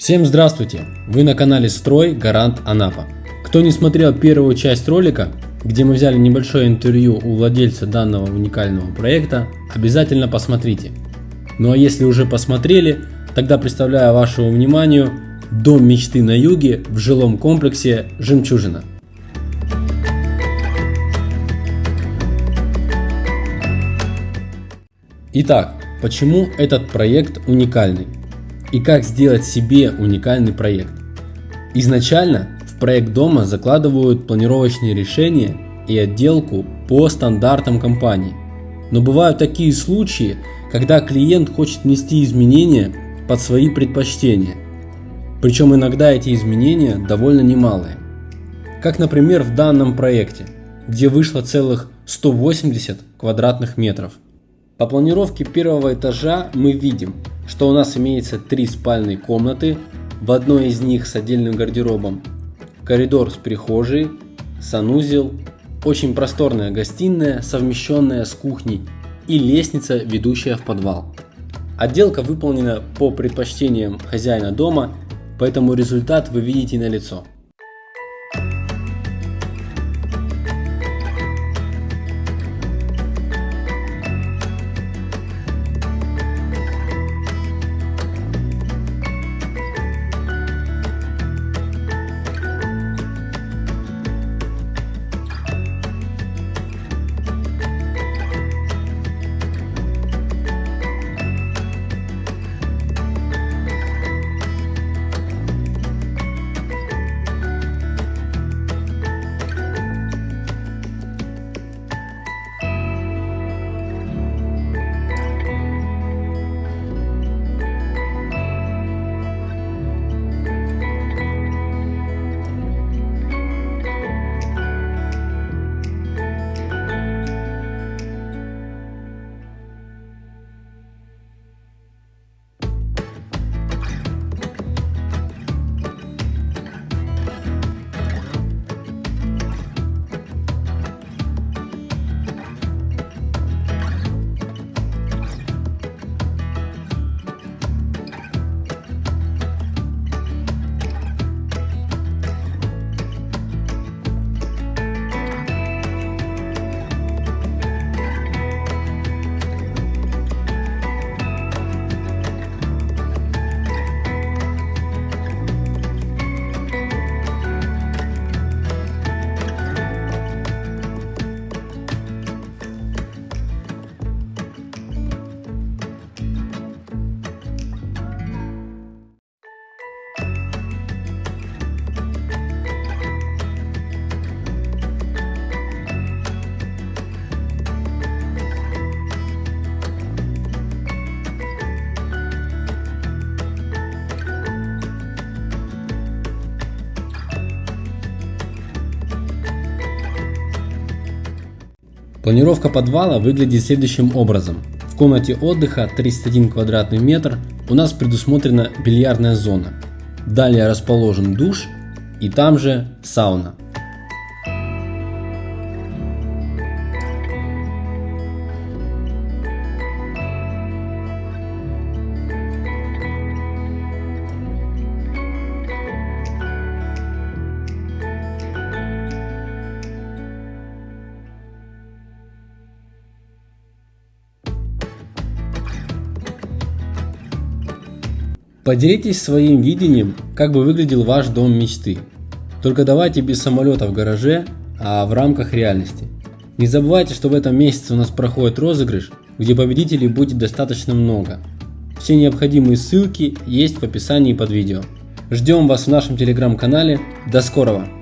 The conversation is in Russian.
Всем здравствуйте! Вы на канале Строй Гарант Анапа. Кто не смотрел первую часть ролика, где мы взяли небольшое интервью у владельца данного уникального проекта, обязательно посмотрите. Ну а если уже посмотрели, тогда представляю вашему вниманию дом мечты на юге в жилом комплексе «Жемчужина». Итак, почему этот проект уникальный? И как сделать себе уникальный проект? Изначально в проект дома закладывают планировочные решения и отделку по стандартам компании. Но бывают такие случаи, когда клиент хочет внести изменения под свои предпочтения. Причем иногда эти изменения довольно немалые. Как, например, в данном проекте, где вышло целых 180 квадратных метров – по планировке первого этажа мы видим, что у нас имеется три спальные комнаты, в одной из них с отдельным гардеробом, коридор с прихожей, санузел, очень просторная гостиная, совмещенная с кухней и лестница, ведущая в подвал. Отделка выполнена по предпочтениям хозяина дома, поэтому результат вы видите на лицо. Планировка подвала выглядит следующим образом. В комнате отдыха 31 квадратный метр у нас предусмотрена бильярдная зона. Далее расположен душ и там же сауна. Поделитесь своим видением, как бы выглядел ваш дом мечты. Только давайте без самолета в гараже, а в рамках реальности. Не забывайте, что в этом месяце у нас проходит розыгрыш, где победителей будет достаточно много. Все необходимые ссылки есть в описании под видео. Ждем вас в нашем телеграм-канале. До скорого!